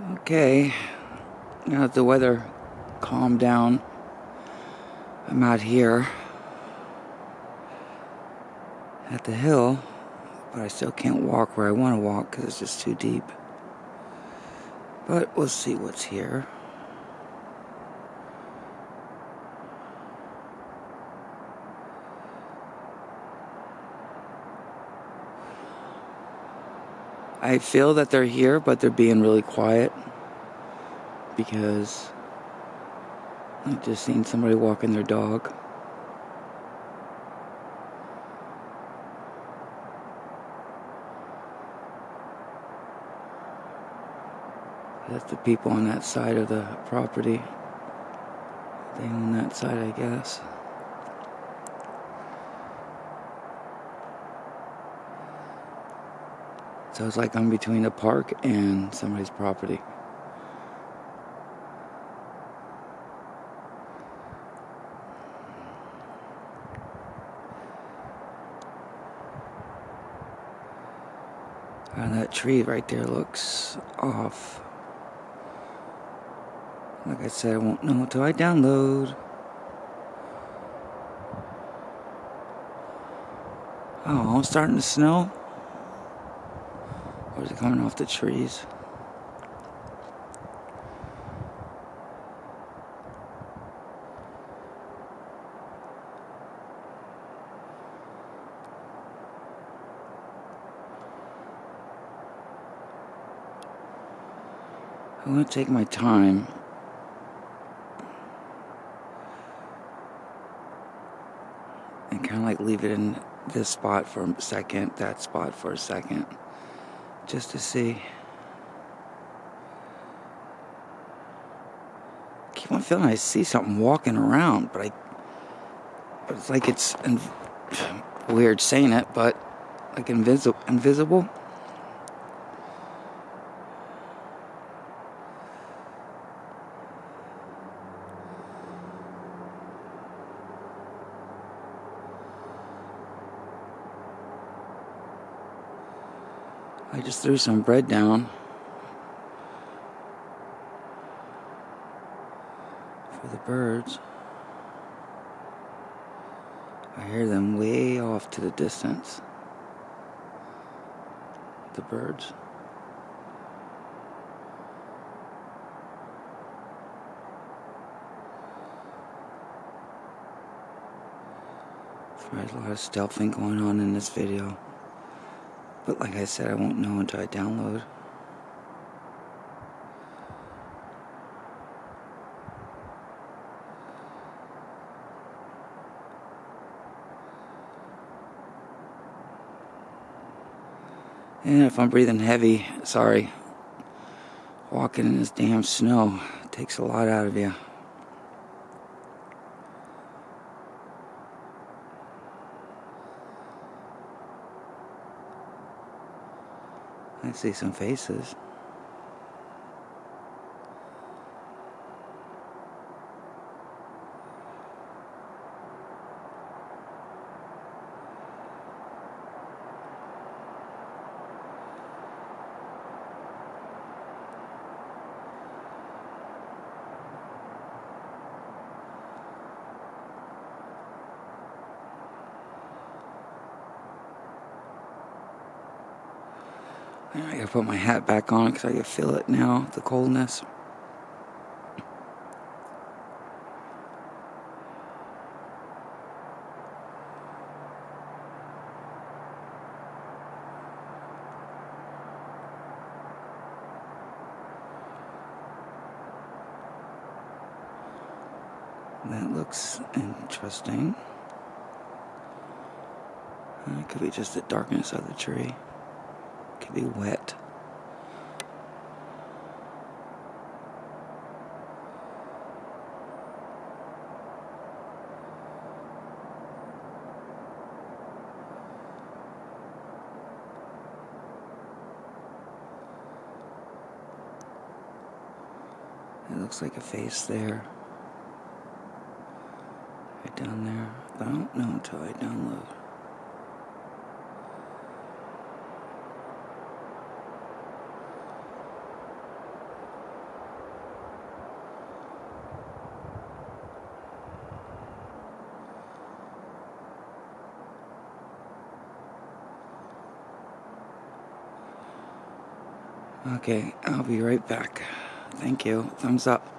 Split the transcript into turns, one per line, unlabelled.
Okay, now that the weather calmed down, I'm out here at the hill, but I still can't walk where I want to walk because it's just too deep. But we'll see what's here. I feel that they're here, but they're being really quiet because I just seen somebody walking their dog. That's the people on that side of the property. They own that side, I guess. So it's like I'm between a park and somebody's property. And that tree right there looks off. Like I said, I won't know until I download. Oh, it's starting to snow. Is it coming off the trees? I'm going to take my time. And kind of like leave it in this spot for a second, that spot for a second just to see. keep on feeling I see something walking around, but I, but it's like it's weird saying it, but like invisible, invisible. I just threw some bread down for the birds. I hear them way off to the distance. The birds. There's a lot of stealthing going on in this video. But like I said, I won't know until I download. And if I'm breathing heavy, sorry. Walking in this damn snow takes a lot out of you. I see some faces. I gotta put my hat back on because I can feel it now, the coldness. That looks interesting. Uh, it could be just the darkness of the tree be wet. It looks like a face there. Right down there. I don't know until I download. Okay, I'll be right back. Thank you. Thumbs up.